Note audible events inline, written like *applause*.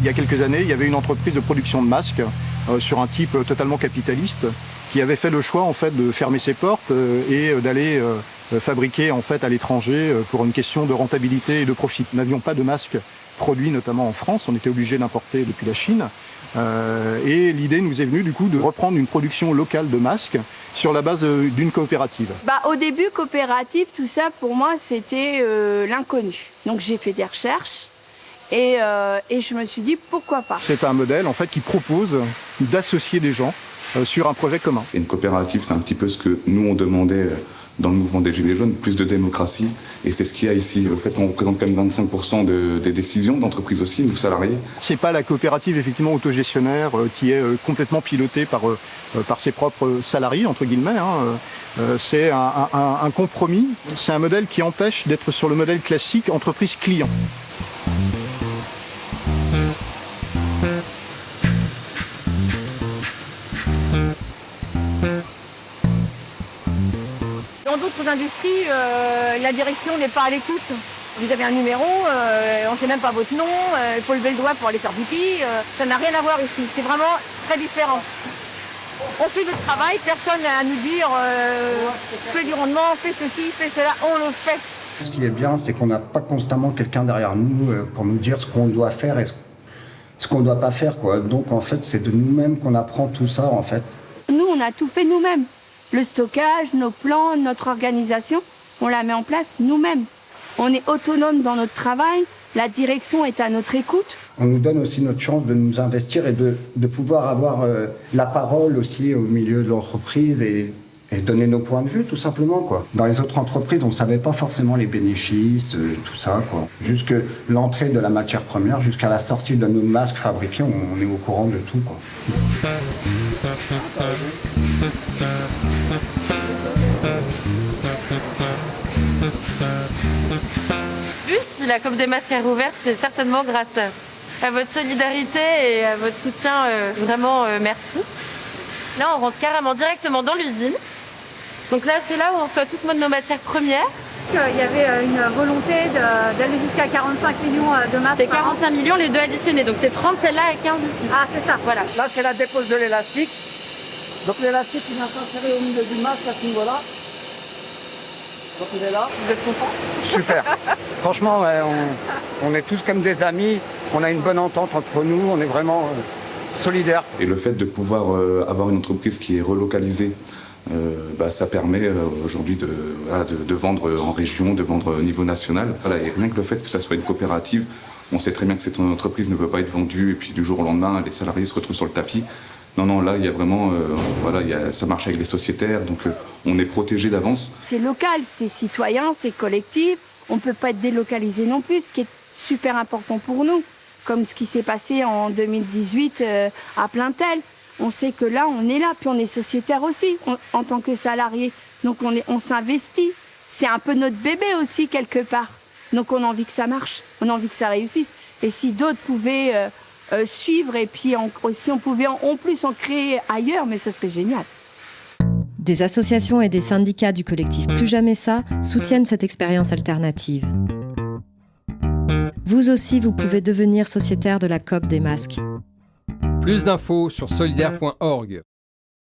Il y a quelques années, il y avait une entreprise de production de masques euh, sur un type euh, totalement capitaliste qui avait fait le choix en fait de fermer ses portes euh, et d'aller fabriquer en fait à l'étranger pour une question de rentabilité et de profit. Nous n'avions pas de masques produits notamment en France, on était obligé d'importer depuis la Chine. Et l'idée nous est venue du coup de reprendre une production locale de masques sur la base euh, d'une coopérative. Bah, au début, coopérative, tout ça, pour moi, c'était euh, l'inconnu. Donc j'ai fait des recherches et, euh, et je me suis dit, pourquoi pas? C'est un modèle en fait qui propose d'associer des gens euh, sur un projet commun. Et une coopérative, c'est un petit peu ce que nous on demandait euh, dans le mouvement des Gilets jaunes, plus de démocratie. Et c'est ce qu'il y a ici. Le fait qu'on représente quand même 25% de- des décisions d'entreprise aussi, nous salariés. C'est pas la coopérative effectivement autogestionnaire euh, qui est euh, complètement pilotée par, euh, par ses propres salariés, entre guillemets. hein. C'est un compromis. C'est un modèle qui empêche d'être sur le modèle classique entreprise-client. Dans d'autres industries, euh, la direction n'est pas à l'écoute. Vous avez un numéro, euh, on ne sait même pas votre nom, euh, il faut lever le doigt pour aller faire pipi. euh, ça n'a rien à voir ici, c'est vraiment très différent. On fait notre travail, personne n'a à nous dire euh, fais du rendement, fais ceci, fais cela, on le fait. Ce qui est bien, c'est qu'on n'a pas constamment quelqu'un derrière nous pour nous dire ce qu'on doit faire et ce, ce qu'on ne doit pas faire. Quoi. Donc en fait, c'est de nous-mêmes qu'on apprend tout ça en fait. Nous, on a tout fait nous-mêmes. Le stockage, nos plans, notre organisation, on la met en place nous-mêmes. On est autonome dans notre travail, la direction est à notre écoute. On nous donne aussi notre chance de nous investir et de, de pouvoir avoir euh, la parole aussi au milieu de l'entreprise et, donner nos points de vue tout simplement. Quoi. Dans les autres entreprises, on ne savait pas forcément les bénéfices, euh, tout ça. Quoi. Jusque l'entrée de la matière première, jusqu'à la sortie de nos masques fabriqués, on, on est au courant de tout. Quoi. La COP des masques est rouverte, c'est certainement grâce à votre solidarité et à votre soutien. euh, vraiment, euh, merci. Là, on rentre carrément directement dans l'usine. Donc là, c'est là où on reçoit toutes nos matières premières. Il y avait euh, une volonté d'aller jusqu'à 45 millions de masques. C'est par an. 45 millions les deux additionnés. Donc c'est 30 celle-là et 15 ici. Ah, c'est ça. Voilà. Là, c'est la dépose de l'élastique. Donc l'élastique, il vient s'insérer au milieu du masque à ce niveau-là. Donc il est là. Vous êtes content Super. *laughs* Franchement, ouais, on, on est tous comme des amis. On a une bonne entente entre nous. On est vraiment euh, solidaires. Et le fait de pouvoir euh, avoir une entreprise qui est relocalisée, euh, bah, ça permet euh, aujourd'hui de, voilà, de, de vendre en région, de vendre au niveau national. Voilà, et rien que le fait que ça soit une coopérative, on sait très bien que cette entreprise ne peut pas être vendue et puis du jour au lendemain, les salariés se retrouvent sur le tapis. Non, non, là, il y a vraiment, euh, voilà, il y a, ça marche avec les sociétaires, donc euh, on est protégé d'avance. C'est local, c'est citoyen, c'est collectif. On ne peut pas être délocalisé non plus, ce qui est super important pour nous. Comme ce qui s'est passé en 2018 euh, à Plaintel. On sait que là, on est là, puis on est sociétaire aussi en tant que salarié. Donc on, est- on s'investit. C'est un peu notre bébé aussi, quelque part. Donc on a envie que ça marche, on a envie que ça réussisse. Et si d'autres pouvaient euh, suivre, et puis en- si on pouvait en, en plus en créer ailleurs, mais ce serait génial. Des associations et des syndicats du collectif Plus Jamais Ça soutiennent cette expérience alternative. Vous aussi, vous pouvez devenir sociétaire de la COP des masques. Plus d'infos sur solidaire.org.